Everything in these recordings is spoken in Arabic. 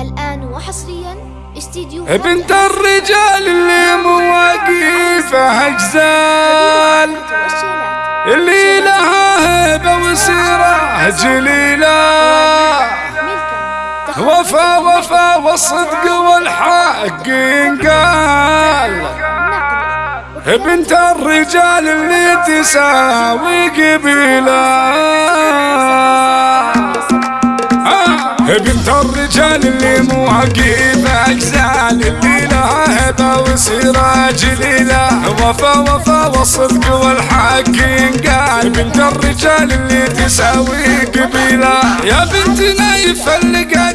الآن وحصريا استديو بنت الرجال اللي مواقفه اجزال اللي لها هبه وسيرة جليله وفا وفا والصدق والحق ينقال. بنت الرجال اللي تساوي قبيلة. بنت الرجال اللي مواقف اجزال اللي لها هبه وسيره جليله وفا وفا والصدق والحق ينقال بنت الرجال اللي تساوي قبيلة. يا بنت نايف فلقا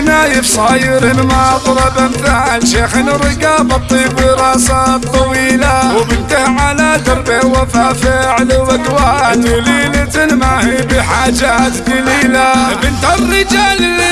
نايف صاير مضرب امثال شيخ رقاب الطيب راسه طويله وبنته على دربه وفا فعل واقوال دليلة ما هي بحاجات قليلة. بنت الرجال اللي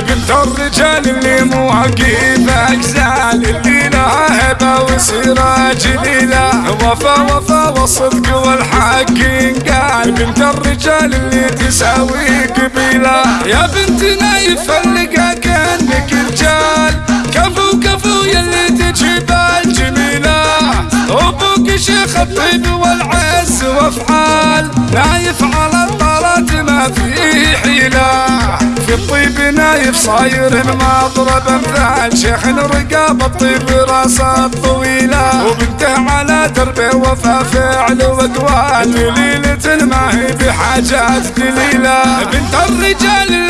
بنت الرجال اللي مواقف اجزال اللي لها هبه وسيره جليله وفا وفا والصدق والحق ينقال بنت الرجال اللي تساوي قبيله يا بنت نايف فلقا كانك رجال كفو كفو يلي تجيب الجميله أبوك شيخ الطيب والعز وافعال نايف على الطلات ما في حيله في الطيب نايف صاير مضرب أمثال. شيخ رقاب الطيب راسه طويلة. وبنته على دربه وفا فعل وأقوال. دليلة ما هي بحاجات قليلة. بنت الرجال